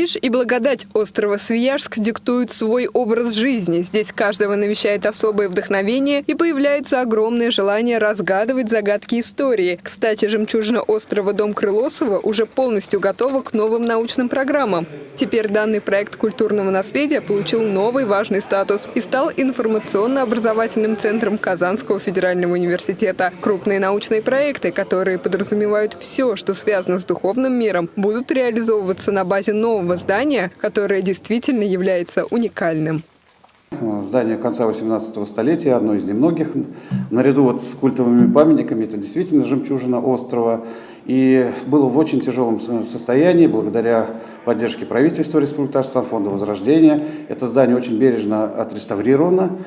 Тишь и благодать острова Свияжск диктуют свой образ жизни. Здесь каждого навещает особое вдохновение и появляется огромное желание разгадывать загадки истории. Кстати, жемчужина острова Дом Крылосова уже полностью готова к новым научным программам. Теперь данный проект культурного наследия получил новый важный статус и стал информационно-образовательным центром Казанского федерального университета. Крупные научные проекты, которые подразумевают все, что связано с духовным миром, будут реализовываться на базе нового нового здания, которое действительно является уникальным. Здание конца 18 столетия, одно из немногих. Наряду вот с культовыми памятниками, это действительно жемчужина острова. И было в очень тяжелом состоянии, благодаря поддержке правительства Республики Татарстан, Фонда Возрождения. Это здание очень бережно отреставрировано.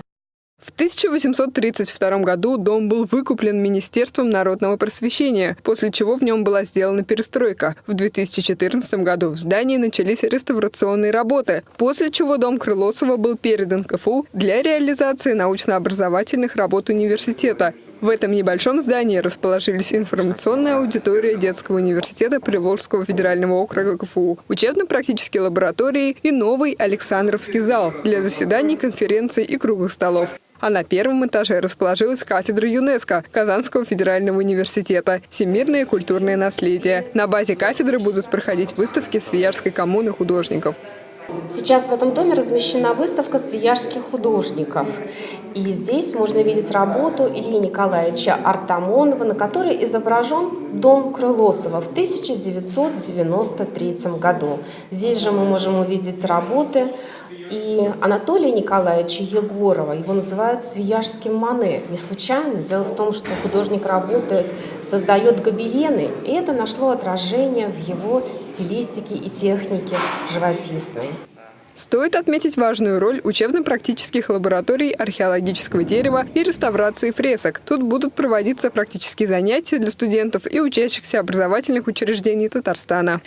В 1832 году дом был выкуплен Министерством народного просвещения, после чего в нем была сделана перестройка. В 2014 году в здании начались реставрационные работы, после чего дом Крылосова был передан КФУ для реализации научно-образовательных работ университета. В этом небольшом здании расположились информационная аудитория детского университета Приволжского федерального округа КФУ, учебно-практические лаборатории и новый Александровский зал для заседаний, конференций и круглых столов а на первом этаже расположилась кафедра ЮНЕСКО Казанского федерального университета «Всемирное культурное наследие». На базе кафедры будут проходить выставки Свиярской коммуны художников. Сейчас в этом доме размещена выставка свияжских художников. И здесь можно видеть работу Ильи Николаевича Артамонова, на которой изображен дом Крылосова в 1993 году. Здесь же мы можем увидеть работы и Анатолия Николаевича Егорова. Его называют свияжским Мане. Не случайно. Дело в том, что художник работает, создает гобелены, и это нашло отражение в его стилистике и технике живописной. Стоит отметить важную роль учебно-практических лабораторий археологического дерева и реставрации фресок. Тут будут проводиться практические занятия для студентов и учащихся образовательных учреждений Татарстана.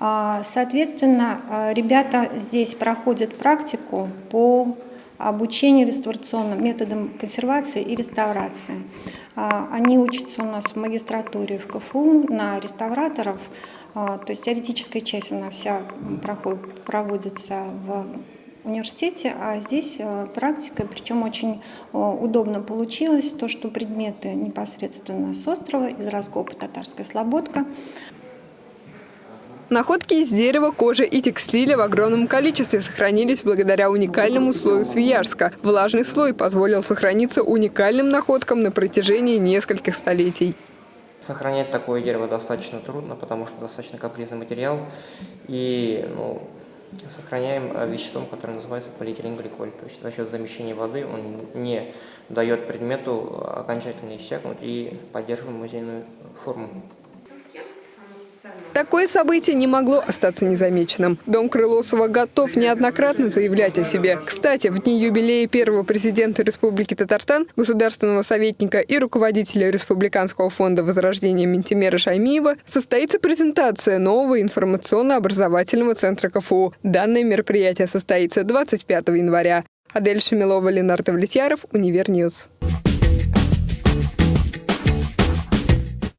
А, соответственно, а, ребята здесь проходят практику по обучению реставрационным методам консервации и реставрации. А, они учатся у нас в магистратуре в КФУ на реставраторов, то есть теоретическая часть она вся проходит, проводится в университете, а здесь практика, причем очень удобно получилось, то, что предметы непосредственно с острова, из раскопа «Татарская слободка», Находки из дерева, кожи и текстиля в огромном количестве сохранились благодаря уникальному слою Свиярска. Влажный слой позволил сохраниться уникальным находкам на протяжении нескольких столетий. Сохранять такое дерево достаточно трудно, потому что достаточно капризный материал. И ну, сохраняем э, веществом, которое называется полиэтиленгликоль. То есть за счет замещения воды он не дает предмету окончательно иссякнуть и поддерживаем музейную форму. Такое событие не могло остаться незамеченным. Дом Крылосова готов неоднократно заявлять о себе. Кстати, в дни юбилея первого президента Республики Татарстан, государственного советника и руководителя Республиканского фонда возрождения Ментимера Шаймиева состоится презентация нового информационно-образовательного центра КФУ. Данное мероприятие состоится 25 января. Адель Шамилова, Ленардо Влетьяров, Универньюз.